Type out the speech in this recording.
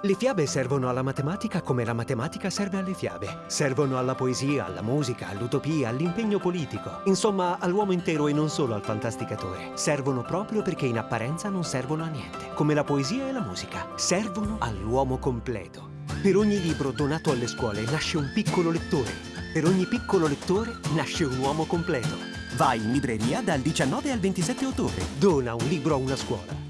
Le fiabe servono alla matematica come la matematica serve alle fiabe. Servono alla poesia, alla musica, all'utopia, all'impegno politico. Insomma, all'uomo intero e non solo al fantasticatore. Servono proprio perché in apparenza non servono a niente. Come la poesia e la musica. Servono all'uomo completo. Per ogni libro donato alle scuole nasce un piccolo lettore. Per ogni piccolo lettore nasce un uomo completo. Vai in libreria dal 19 al 27 ottobre. Dona un libro a una scuola.